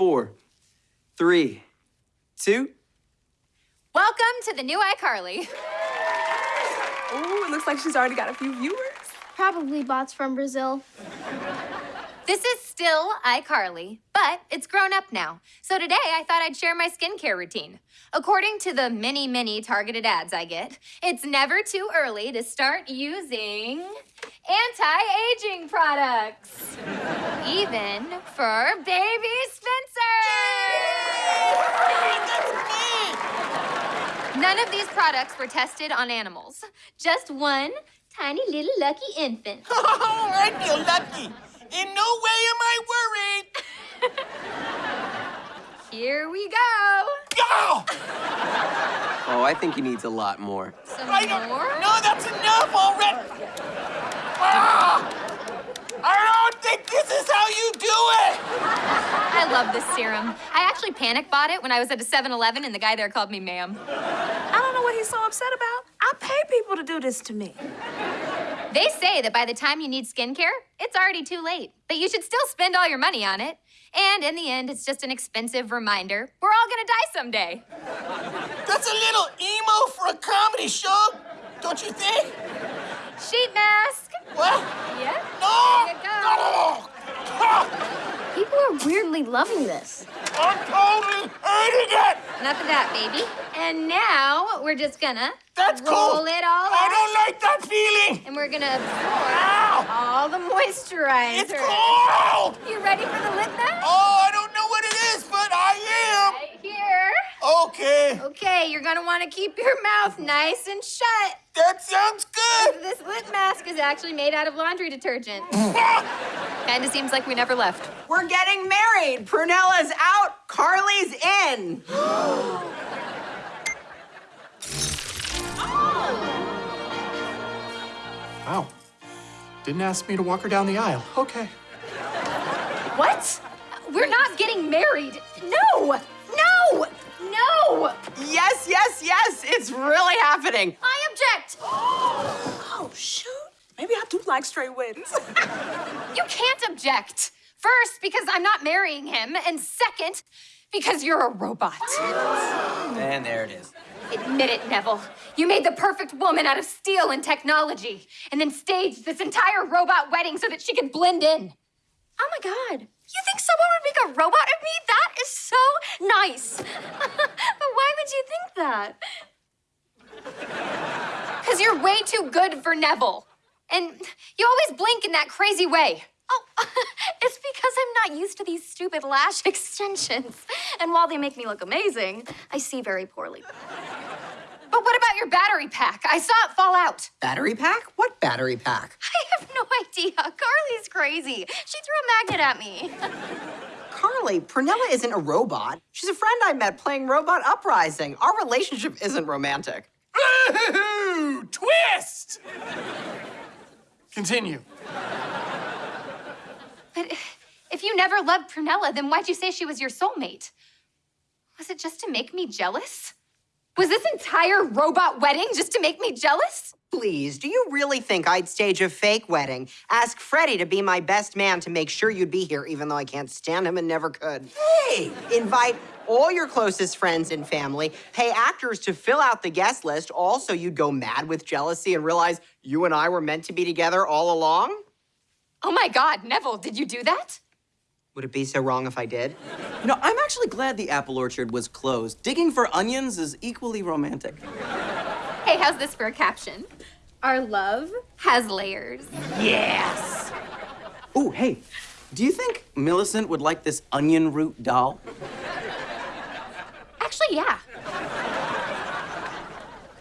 four, three, two. Welcome to the new iCarly. Ooh, it looks like she's already got a few viewers. Probably bots from Brazil. This is still iCarly, but it's grown up now. So today I thought I'd share my skincare routine. According to the many, many targeted ads I get, it's never too early to start using anti-aging products. Even for baby Spencer! None of these products were tested on animals. Just one tiny little lucky infant. Oh, I feel lucky. In no way am I worried. Here we go. Oh, Oh, I think he needs a lot more. Some I more? no, that's enough already. Ah, I don't think this is how you do it. I love this serum. I actually panic bought it when I was at a 7-Eleven and the guy there called me ma'am. I don't know what he's so upset about. I pay people to do this to me. They say that by the time you need skincare, it's already too late. But you should still spend all your money on it. And in the end, it's just an expensive reminder. We're all gonna die someday. That's a little emo for a comedy show, don't you think? Sheet mask. What? Yeah. No! Here you go. No! People are weirdly loving this. I'm totally hating it. Enough of that, baby. And now we're just gonna That's roll cool. it all I out. don't like that feeling. And we're gonna absorb Ow! all the moisturizer. It's cold. You ready for the lip mask? Oh, I don't know what it is, but I am. Okay, Okay, Okay, you're gonna want to keep your mouth nice and shut. that sounds good. This lip mask is actually made out of laundry detergent. Kinda seems like we never left. We're getting married. Prunella's out. Carly's in. Oh. Wow. Didn't ask me to walk her down the aisle. Okay. What? We're not getting married. No! No! No! Yes, yes, yes. It's really happening. I object! Oh, shoot. Maybe I do like straight weddings. You can't object. First, because I'm not marrying him, and second, because you're a robot. And there it is. Admit it, Neville. You made the perfect woman out of steel and technology, and then staged this entire robot wedding so that she could blend in. Oh my god. You think someone would make a robot of me? That is so nice. but why would you think that? Because you're way too good for Neville. And you always blink in that crazy way. Oh, it's because I'm not used to these stupid lash extensions. And while they make me look amazing, I see very poorly. But what about your battery pack? I saw it fall out. Battery pack? What battery pack? I have no idea. Carly's crazy. She threw a magnet at me. Carly, Prunella isn't a robot. She's a friend I met playing Robot Uprising. Our relationship isn't romantic. Ooh, twist. Continue. But if you never loved Prunella, then why'd you say she was your soulmate? Was it just to make me jealous? Was this entire robot wedding just to make me jealous? Please, do you really think I'd stage a fake wedding? Ask Freddie to be my best man to make sure you'd be here, even though I can't stand him and never could. Hey! Invite all your closest friends and family, pay actors to fill out the guest list. Also, you'd go mad with jealousy and realize you and I were meant to be together all along? Oh my god, Neville, did you do that? Would it be so wrong if I did? You know, I'm actually glad the apple orchard was closed. Digging for onions is equally romantic. Hey, how's this for a caption? Our love has layers. Yes! Oh, hey, do you think Millicent would like this onion root doll? Actually, yeah.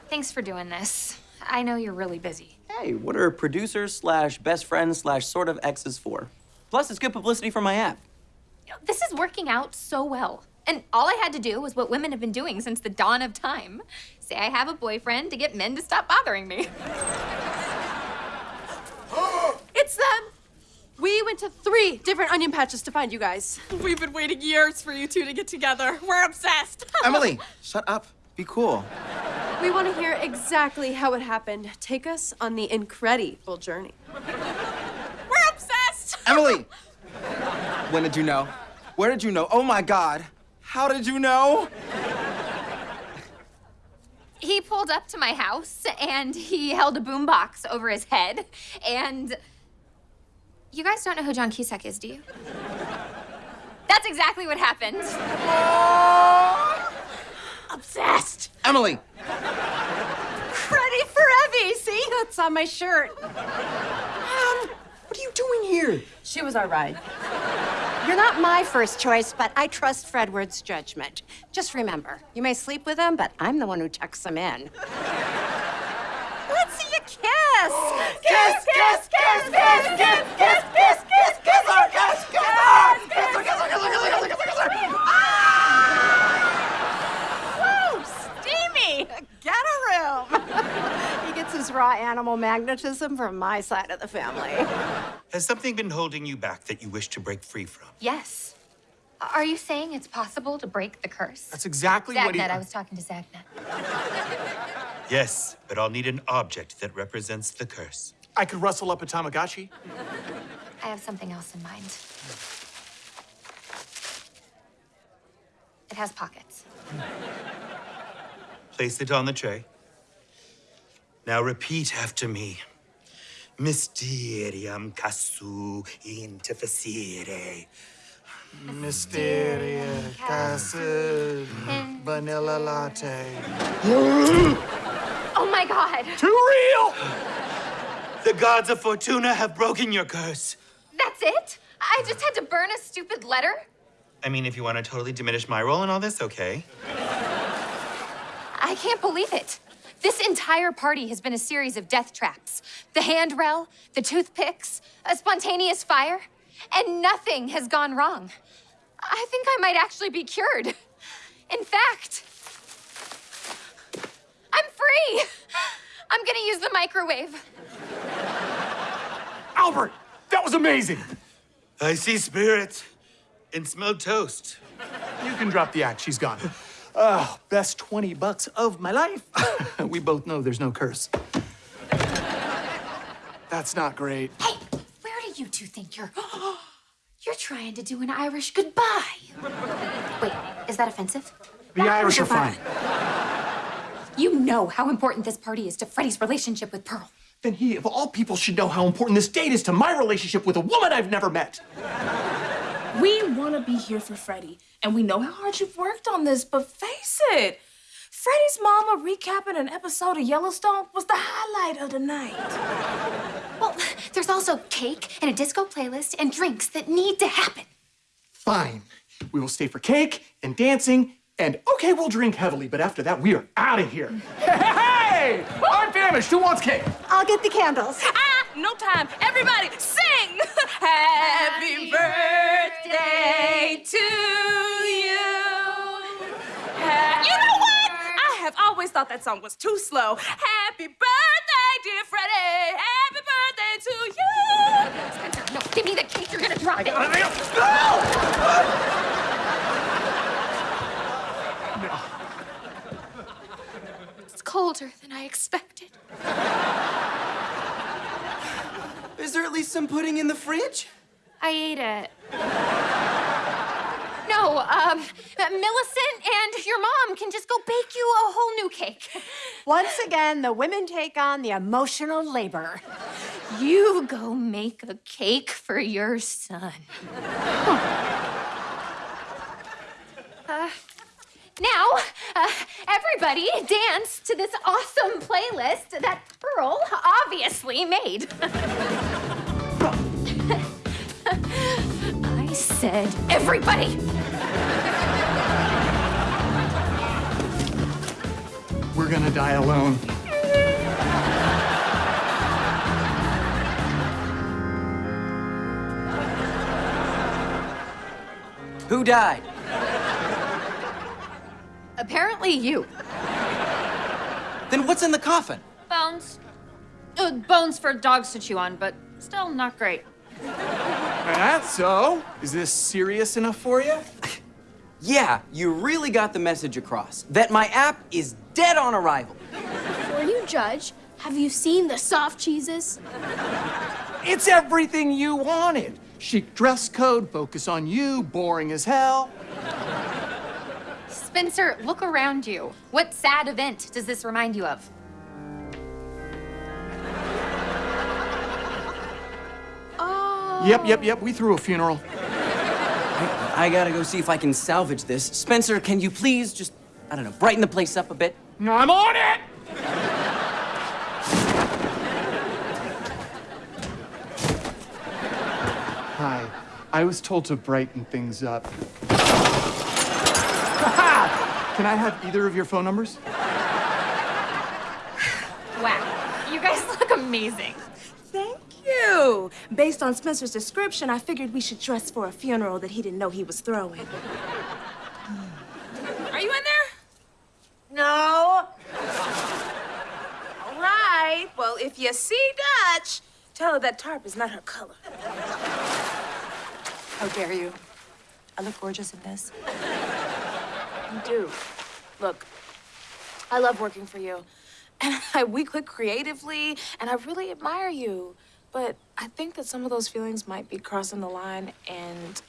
Thanks for doing this. I know you're really busy. Hey, what are producers slash best friends slash sort of exes for? Plus, it's good publicity for my app. You know, This is working out so well. And all I had to do was what women have been doing since the dawn of time. Say I have a boyfriend to get men to stop bothering me. It's them! We went to three different onion patches to find you guys. We've been waiting years for you two to get together. We're obsessed. Emily, shut up. Be cool. We want to hear exactly how it happened. Take us on the incredible journey. We're obsessed. Emily! when did you know? Where did you know? Oh my God. How did you know? He pulled up to my house and he held a boombox over his head. And you guys don't know who John Cusack is, do you? That's exactly what happened. Obsessed. Emily! Ready for Evie. See? It's on my shirt. What are you doing here? She was our ride. You're not my first choice, but I trust Fredward's judgment. Just remember, you may sleep with him, but I'm the one who tucks him in. Let's see you kiss! Kiss, kiss, kiss, kiss, kiss, kiss, kiss, kiss, kiss her, kiss, kiss her! Kiss her, kiss her, kiss her, kiss her, kiss her, kiss her! Woo, steamy! Get a room! He gets his raw animal magnetism from my side of the family. Has something been holding you back that you wish to break free from? Yes. Are you saying it's possible to break the curse? That's exactly what he. I was talking to Zagnet. Yes, but I'll need an object that represents the curse. I could rustle up a Tamagotchi. I have something else in mind. It has pockets. Place it on the tray. Now repeat after me. Mysterium casu interfacere. Mysteria, casu vanilla latte. Oh my god! Too real! The gods of Fortuna have broken your curse. That's it? I just had to burn a stupid letter? I mean, if you want to totally diminish my role in all this, okay. I can't believe it. This entire party has been a series of death traps. The handrail, the toothpicks, a spontaneous fire, and nothing has gone wrong. I think I might actually be cured. In fact, I'm free. I'm gonna use the microwave. Albert, that was amazing. I see spirits and smell toast. You can drop the act. She's gone. Oh, best 20 bucks of my life. we both know there's no curse. That's not great. Hey, where do you two think you're? You're trying to do an Irish goodbye. Wait, is that offensive? The Irish are fine. You know how important this party is to Freddie's relationship with Pearl. Then he, of all people, should know how important this date is to my relationship with a woman I've never met. We want to be here for Freddie, and we know how hard you've worked on this, but face it, Freddie's mama recapping an episode of Yellowstone was the highlight of the night. Well, there's also cake and a disco playlist and drinks that need to happen. Fine. We will stay for cake and dancing, and okay, we'll drink heavily, but after that, we are out of here. Hey! I'm famished. Who wants cake? I'll get the candles. Ah, no time. Everybody, sing! Happy birthday to you. Ha- you know what? I have always thought that song was too slow. Happy birthday, dear Freddie. Happy birthday to you. Spencer, no, give me the cake. You're gonna drop it. It's colder than I expected. Is there at least some pudding in the fridge? I ate it. No, um, Millicent and your mom can just go bake you a whole new cake. Once again, the women take on the emotional labor. You go make a cake for your son. Uh, now, uh, everybody dance to this awesome playlist that Pearl obviously made. I said, everybody! We're gonna die alone. Who died? Apparently, you. Then what's in the coffin? Bones. Uh, bones for dogs to chew on, but still not great. That's so. Is this serious enough for you? Yeah, you really got the message across that my app is dead on arrival. Before you judge, have you seen the soft cheeses? It's everything you wanted. chic dress code, focus on you, boring as hell. Spencer, look around you. What sad event does this remind you of? Oh. Yep, yep, yep, we threw a funeral. I gotta go see if I can salvage this. Spencer, can you please just, I don't know, brighten the place up a bit? I'm on it! Hi. I was told to brighten things up. Can I have either of your phone numbers? Wow, you guys look amazing. Thank you. Based on Spencer's description, I figured we should dress for a funeral that he didn't know he was throwing. Hmm. Are you in there? No. All right. Well, if you see Dutch, tell her that tarp is not her color. How dare you? I look gorgeous in this. You do. Look, I love working for you. And I, we click creatively, and I really admire you. But I think that some of those feelings might be crossing the line, and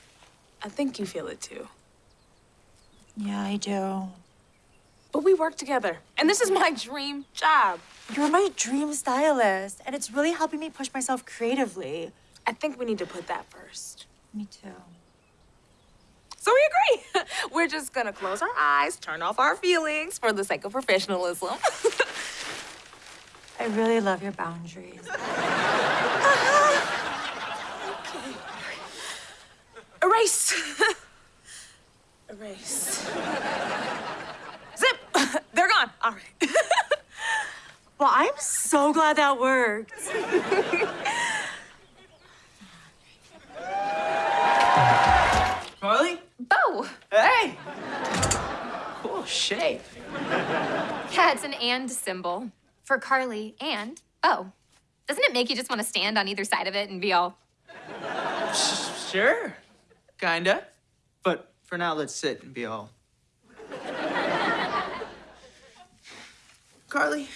I think you feel it too. Yeah, I do. But we work together, and this is my dream job. You're my dream stylist, and it's really helping me push myself creatively. I think we need to put that first. Me too. So we agree. We're just gonna close our eyes, turn off our feelings for the sake of professionalism. I really love your boundaries. Okay. Erase. Erase. Zip. They're gone. All right. Well, I'm so glad that worked. Hey! Cool shape. Yeah, it's an and symbol for Carly and Oh. Doesn't it make you just want to stand on either side of it and be all, Sure. Kinda. But for now, let's sit and be all. Carly,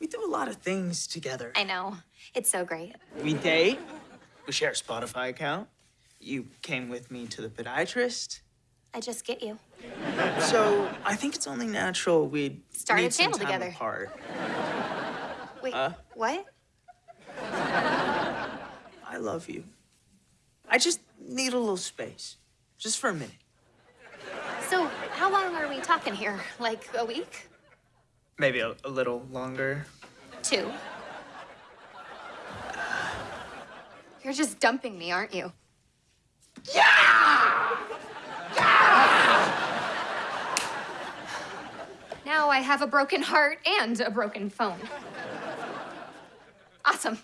we do a lot of things together. I know, it's so great. We date. We share a Spotify account. You came with me to the podiatrist. I just get you. So I think it's only natural we'd Start a need some channel time together. apart. Wait, Uh? what? I love you. I just need a little space, just for a minute. So, how long are we talking here? Like a week? Maybe a, a little longer. Two? You're just dumping me, aren't you? Now I have a broken heart and a broken phone. Awesome.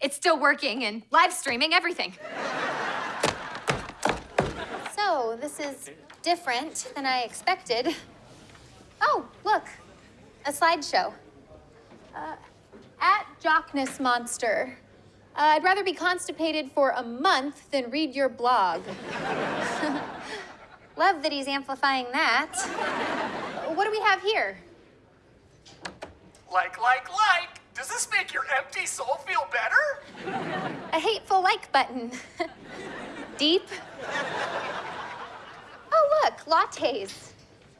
It's still working and live streaming everything. So, this is different than I expected. Oh, look, a slideshow. Uh, at Jockness Monster. Uh, I'd rather be constipated for a month than read your blog. Love that he's amplifying that. What do we have here? Like, like, like! Does this make your empty soul feel better? A hateful like button. Deep. Oh, look, lattes.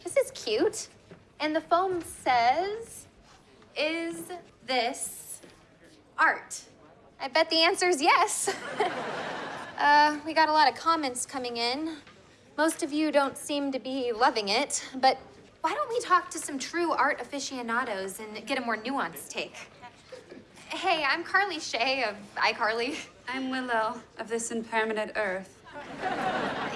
This is cute. And the foam says, Is this art? I bet the answer is yes. uh, we got a lot of comments coming in. Most of you don't seem to be loving it, but why don't we talk to some true art aficionados and get a more nuanced take? Hey, I'm Carly Shay of iCarly. I'm Willow of This Impermanent Earth.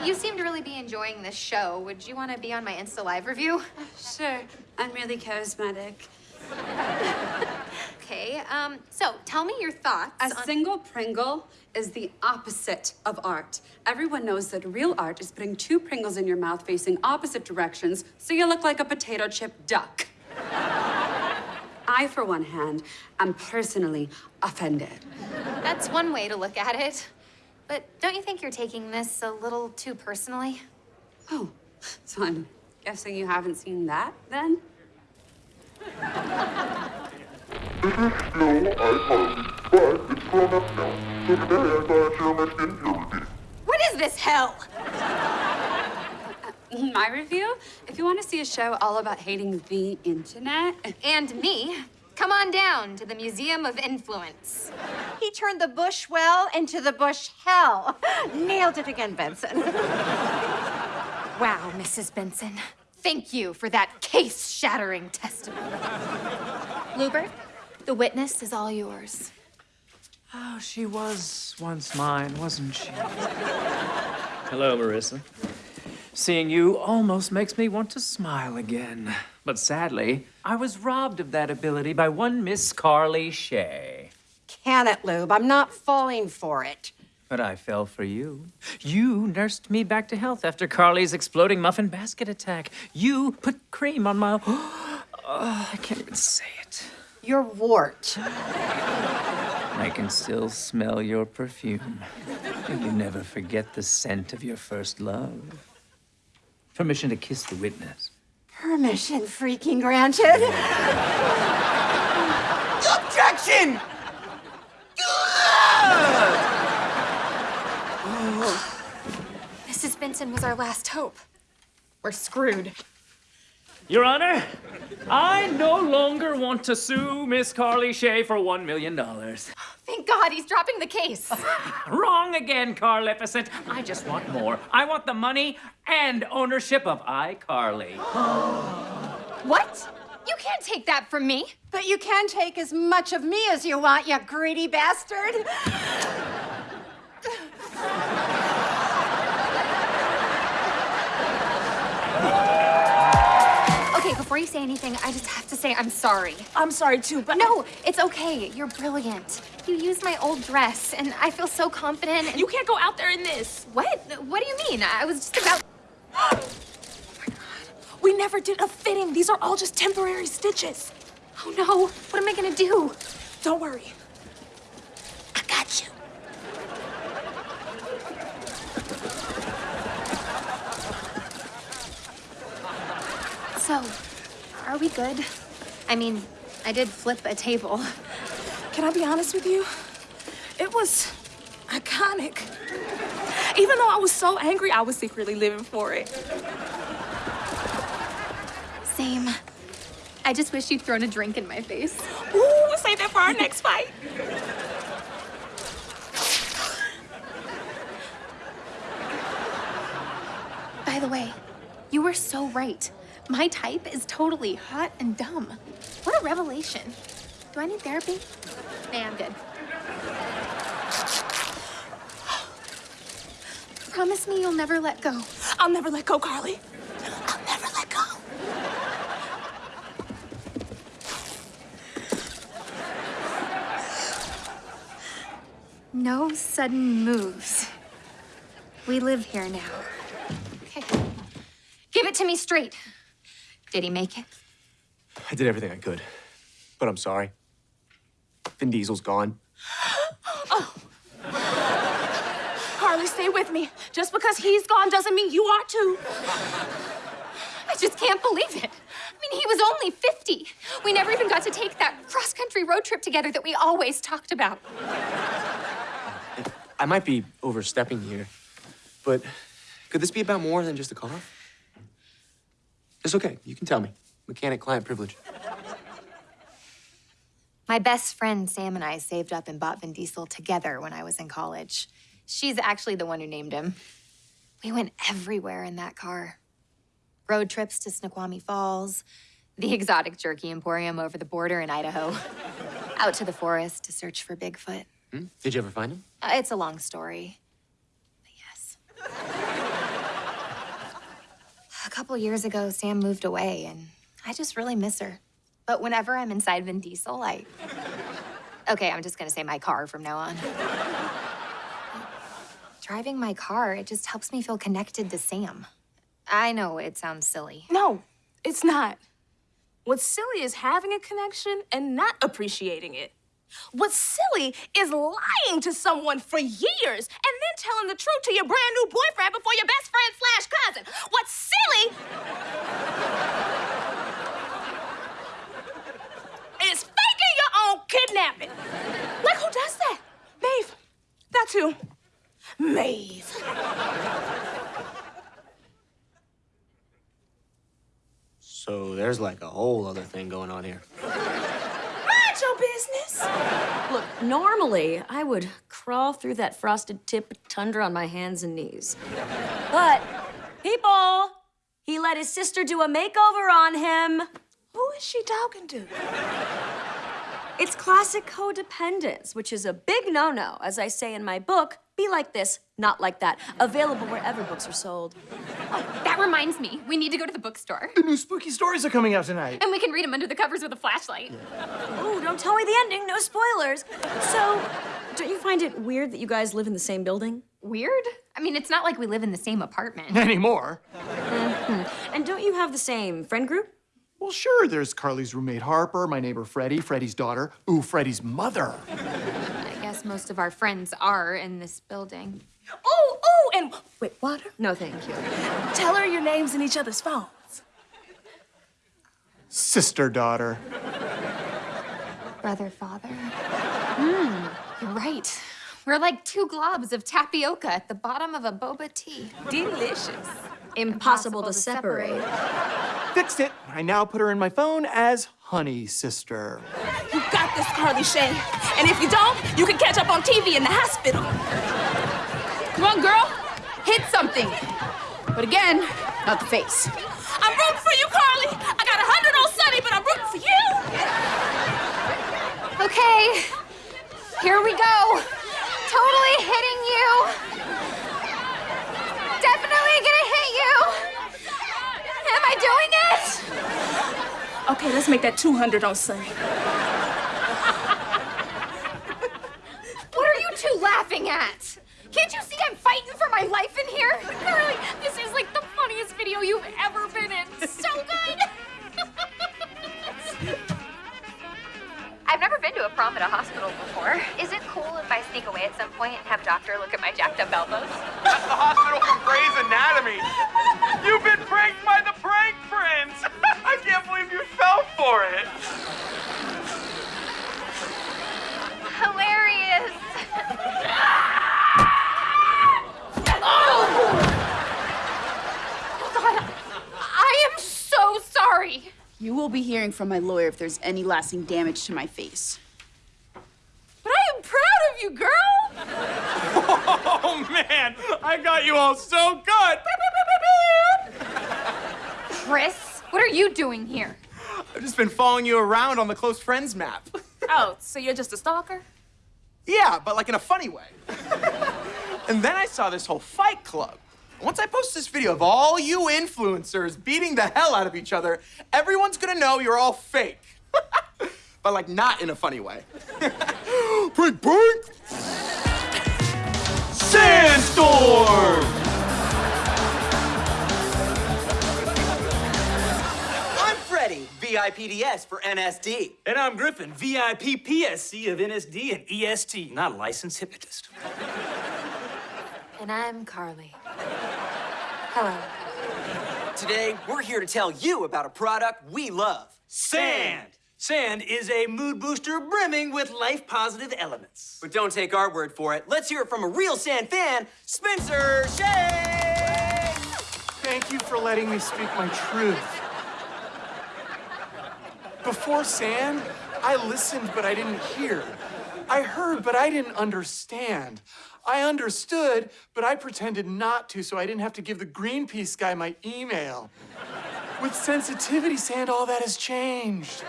You seem to really be enjoying this show. Would you want to be on my Insta Live review? Sure, I'm really charismatic. Um, so tell me your thoughts A single Pringle is the opposite of art. Everyone knows that real art is putting two Pringles in your mouth facing opposite directions so you look like a potato chip duck. I, for one hand, am personally offended. That's one way to look at it. But don't you think you're taking this a little too personally? Oh, so I'm guessing you haven't seen that then? This is still iCarly, but it's grown up now. So today I thought I'd share my skincare routine. this hell? My review? If you want to see a show all about hating the internet, And me, come on down to the Museum of Influence. He turned the bush well into the bush hell. Nailed it again, Benson. Wow, Mrs. Benson. Thank you for that case shattering testimony. Lewbert, the witness is all yours. Oh, she was once mine, wasn't she? Hello, Marissa. Seeing you almost makes me want to smile again. But sadly, I was robbed of that ability by one Miss Carly Shay. Can it, Lube? I'm not falling for it. But I fell for you. You nursed me back to health after Carly's exploding muffin basket attack. You put cream on my. Oh, I can't even say it. Your wart. I can still smell your perfume. And you never forget the scent of your first love. Permission to kiss the witness. Permission freaking granted. Objection! Mrs. Benson was our last hope. We're screwed. Your Honor, I no longer want to sue Miss Carly Shay for one million dollars. Thank God he's dropping the case. Wrong again, Carlificent. I just want more. I want the money and ownership of iCarly. what? You can't take that from me. But you can take as much of me as you want, you greedy bastard. before you say anything, I just have to say I'm sorry. I'm sorry too, but No, it's okay. You're brilliant. You used my old dress, and I feel so confident. And... you can't go out there in this. What? What do you mean? I was just about. Oh we never did a fitting. These are all just temporary stitches. Oh no! What am I gonna do? Don't worry. I got you. So, are we good? I mean, I did flip a table. Can I be honest with you? It was iconic. Even though I was so angry, I was secretly living for it. Same. I just wish you'd thrown a drink in my face. Ooh, save that for our next fight. By the way, you were so right. My type is totally hot and dumb. What a revelation. Do I need therapy? Nah, I'm good. Promise me you'll never let go. I'll never let go, Carly. I'll never let go. No sudden moves. We live here now. Okay. Give it to me straight. Did he make it? I did everything I could, but I'm sorry. Vin Diesel's gone. Oh. Carly, stay with me. Just because he's gone doesn't mean you are too. I just can't believe it. I mean, he was only 50. We never even got to take that cross country road trip together that we always talked about. I might be overstepping here, but could this be about more than just a car? It's okay. You can tell me. Mechanic client privilege. My best friend Sam and I saved up and bought Vin Diesel together when I was in college. She's actually the one who named him. We went everywhere in that car road trips to Snoqualmie Falls, the exotic jerky emporium over the border in Idaho, out to the forest to search for Bigfoot. Hmm? Did you ever find him? Uh, it's a long story. But yes. a couple years ago, Sam moved away, and I just really miss her. But whenever I'm inside Vin Diesel, I. Okay, I'm just gonna say my car from now on. Driving my car, it just helps me feel connected to Sam. I know it sounds silly. No, it's not. What's silly is having a connection and not appreciating it. What's silly is lying to someone for years and then telling the truth to your brand new boyfriend before your best friend slash cousin. What's silly is faking your own kidnapping. Like, who does that? Maeve. That's who. Maeve. So there's like a whole other thing going on here. Mind your business. Look, normally I would crawl through that frosted tip tundra on my hands and knees. But, people, he let his sister do a makeover on him. Who is she talking to? It's classic codependence, which is a big no no. As I say in my book, be like this, not like that. Available wherever books are sold. That reminds me, we need to go to the bookstore. The new spooky stories are coming out tonight. And we can read them under the covers with a flashlight. Ooh, don't tell me the ending, no spoilers. So, don't you find it weird that you guys live in the same building? Weird? I mean, it's not like we live in the same apartment. Anymore. Mhm. And don't you have the same friend group? Well, sure, there's Carly's roommate Harper, my neighbor Freddie, Freddie's daughter, ooh, Freddie's mother. I guess most of our friends are in this building. Oh, oh, and wait, water? No, thank you. Tell her your names in each other's phones. Sister daughter. Brother, father. Hmm, you're right. We're like two globs of tapioca at the bottom of a boba tea. Delicious. Impossible, to, separate. Fixed it. I now put her in my phone as Honey Sister. This, Carly Shay. And if you don't, you can catch up on TV in the hospital. Come on, girl. Hit something. But again, not the face. I'm rooting for you, Carly. I got a hundred on Sunny, but I'm rooting for you. Okay, here we go. Totally hitting you. Definitely gonna hit you. Am I doing it? Okay, let's make that 200 on Sunny. You two laughing at? Can't you see I'm fighting for my life in here? Carly, this is like the funniest video you've ever been in. So good. I've never been to a prom at a hospital before. Is it cool if I sneak away at some point and have a doctor look at my jacked up elbows? That's the hospital from Grey's Anatomy. You've been pranked by the prank prince. I can't believe you fell for it. Hilarious. oh! God, I am so sorry. You will be hearing from my lawyer if there's any lasting damage to my face. But I am proud of you, girl. Oh man, I got you all so good. Chris, what are you doing here? I've just been following you around on the close friends map. Oh, so you're just a stalker? Yeah, but like in a funny way. and then I saw this whole fight club. Once I post this video of all you influencers beating the hell out of each other, everyone's gonna know you're all fake. but like not in a funny way. Prank, prank! Sandstorm! I'm Freddie, VIPDS for NSD. And I'm Griffin, VIP PSC of NSD and EST, not a licensed hypnotist. And I'm Carly. Hello. Today, we're here to tell you about a product we love. Sand! Sand is a mood booster brimming with life positive elements. But don't take our word for it. Let's hear it from a real Sand fan, Spencer Shay! Thank you for letting me speak my truth. Before Sand, I listened, but I didn't hear. I heard, but I didn't understand. I understood, but I pretended not to so I didn't have to give the Greenpeace guy my email. With sensitivity sand, all that has changed.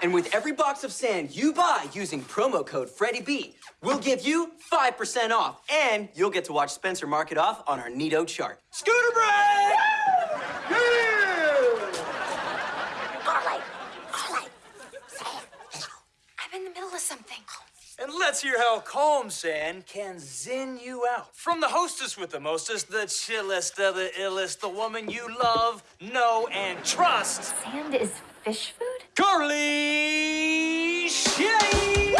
And with every box of sand you buy using promo code FreddyB, we'll give you 5% off. And you'll get to watch Spencer mark it off on our Neato chart. Scooter break! Carly, Carly, I'm in the middle of something. And let's hear how calm sand can zen you out. From the hostess with the mostest, the chillest of the illest, the woman you love, know, and trust. Sand is fish food? Carly Shay!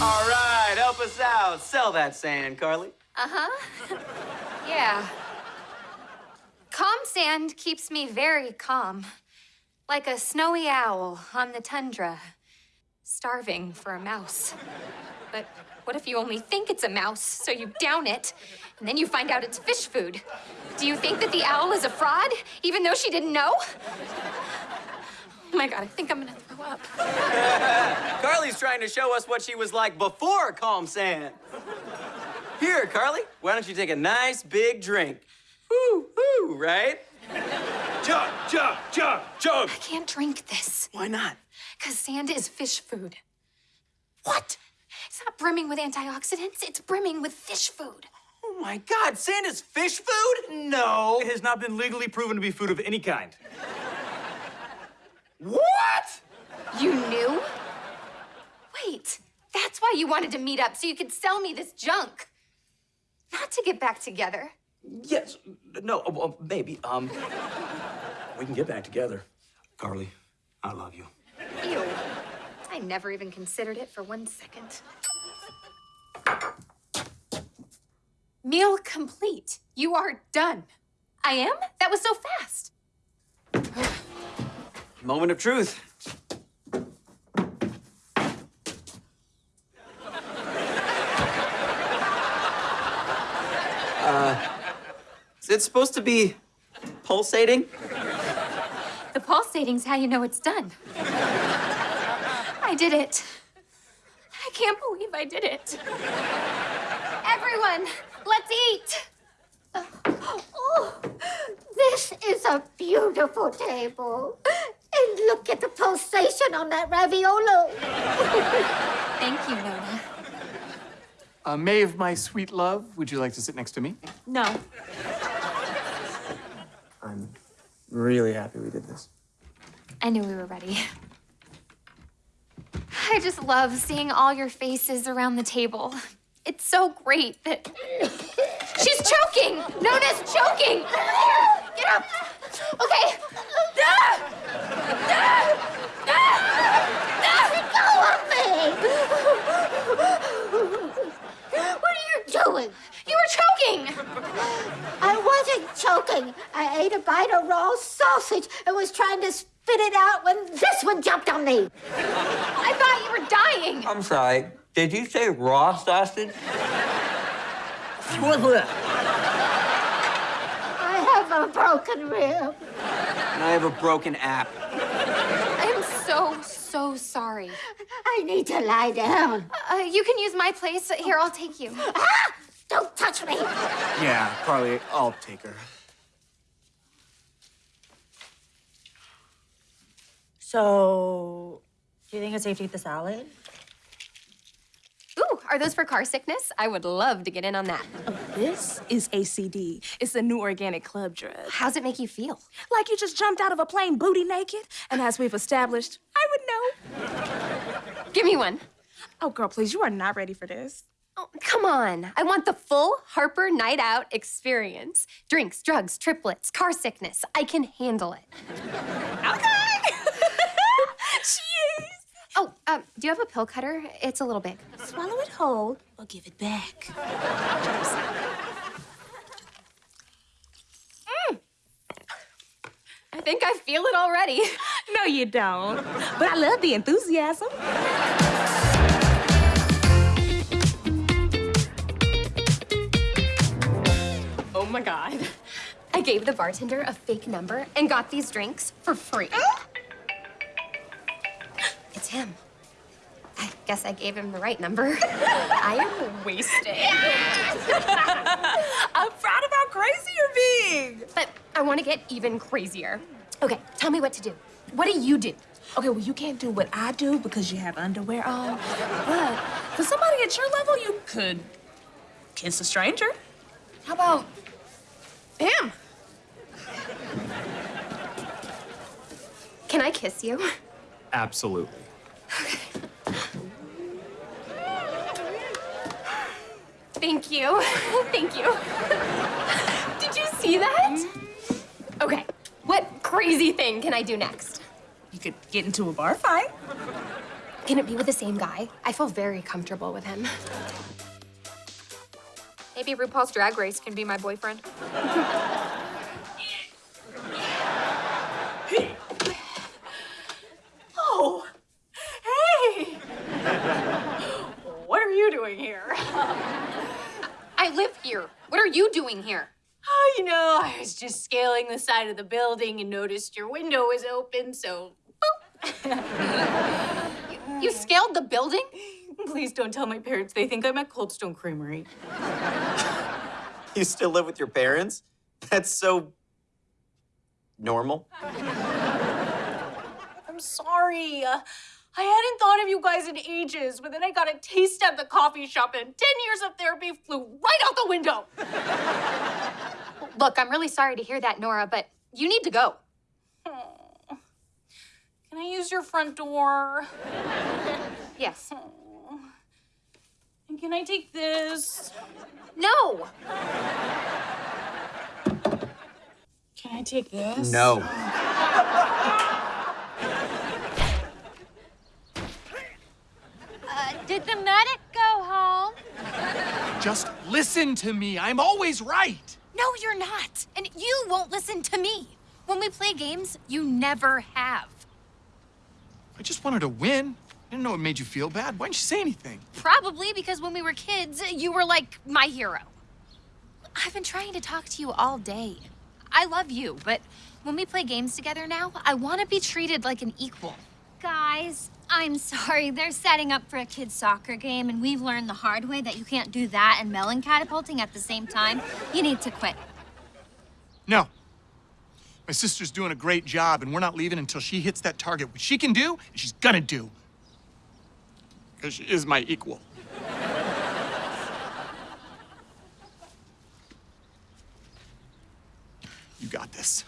All right, help us out. Sell that sand, Carly. Uh huh. yeah. Calm sand keeps me very calm. Like a snowy owl on the tundra, starving for a mouse. But What if you only think it's a mouse, so you down it, and then you find out it's fish food? Do you think that the owl is a fraud, even though she didn't know? Oh my god, I think I'm gonna throw up. Carly's trying to show us what she was like before Calm Sand. Here, Carly, why don't you take a nice big drink? Woo, woo, right? Chug, chug, chug, chug. I can't drink this. Why not? Because sand is fish food. What? It's not brimming with antioxidants, it's brimming with fish food. Oh my god, sand is fish food? No. It has not been legally proven to be food of any kind. What? You knew? Wait, that's why you wanted to meet up, so you could sell me this junk. Not to get back together. Yes. No, uh, well, maybe. Um, we can get back together. Carly, I love you. Ew. I never even considered it for one second. Meal complete. You are done. I am? That was so fast. Moment of truth. Uh, is it supposed to be pulsating? The pulsating's how you know it's done. I did it. I can't believe I did it. Everyone, let's eat. Oh, this is a beautiful table. And look at the pulsation on that raviolo. Thank you, Nona. Uh, Maeve, my sweet love, would you like to sit next to me? No. I'm really happy we did this. I knew we were ready. I just love seeing all your faces around the table. It's so great that. She's choking! Nona's choking! Get up! Okay. Ah! Ah! What are you doing? You were choking! I wasn't choking. I ate a bite of raw sausage and was trying to spit it out when this one jumped on me. I thought you were dying. I'm sorry. Did you say raw sausage? I have a broken rib. And I have a broken app. I'm so, so sorry. I need to lie down. Uh, you can use my place. Here, I'll take you. Ah! Don't touch me. Yeah, Carly, I'll take her. So, do you think it's safe to eat the salad? Ooh, are those for car sickness? I would love to get in on that. This is ACD. It's a new organic club drug. How's it make you feel? Like you just jumped out of a plane booty naked. And as we've established, I would know. Give me one. Oh, girl, please, you are not ready for this. Oh, come on. I want the full Harper night out experience. Drinks, drugs, triplets, car sickness. I can handle it. Okay. Cheers. Oh, um, do you have a pill cutter? It's a little big. Swallow it whole or give it back. I think I feel it already. No, you don't. But I love the enthusiasm. Oh my god. I gave the bartender a fake number and got these drinks for free. It's him. I guess I gave him the right number. I am wasted. I'm proud of how crazy you're being. But I want to get even crazier. Okay, tell me what to do. What do you do? Okay, well, you can't do what I do because you have underwear on. But for somebody at your level, you could kiss a stranger. How about him? Can I kiss you? Absolutely. Okay. Thank you. Thank you. Did you see that? Mm-hmm. Okay, what crazy thing can I do next? You could get into a bar fight. Can it be with the same guy? I feel very comfortable with him. Maybe RuPaul's Drag Race can be my boyfriend. Oh, hey! what are you doing here? I live here. What are you doing here? Oh, you know, I was just scaling the side of the building and noticed your window was open, so boop. You scaled the building? please don't tell my parents. They think I'm at Cold Stone Creamery. You still live with your parents? That's so normal. I'm sorry. Uh, I hadn't thought of you guys in ages, but then I got a taste at the coffee shop, and 10 years of therapy flew right out the window. Look, I'm really sorry to hear that, Nora, but you need to go. Can I use your front door? Yes. And can I take this? No. Can I take this? No. Uh, did the medic go home? Just listen to me. I'm always right. No, you're not. And you won't listen to me. When we play games, you never have. I just wanted to win. I didn't know it made you feel bad. Why didn't you say anything? Probably because when we were kids, you were like my hero. I've been trying to talk to you all day. I love you, but when we play games together now, I want to be treated like an equal. Guys, I'm sorry. They're setting up for a kid's soccer game, and we've learned the hard way that you can't do that and melon catapulting at the same time. You need to quit. No. My sister's doing a great job, and we're not leaving until she hits that target, which she can do, she's gonna do. Because she is my equal. You got this.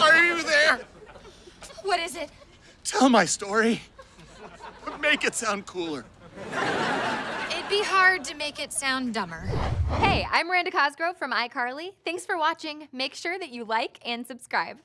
Are you there? What is it? Tell my story. But make it sound cooler. Be hard to make it sound dumber. Hey, I'm Miranda Cosgrove from iCarly. Thanks for watching. Make sure that you like and subscribe.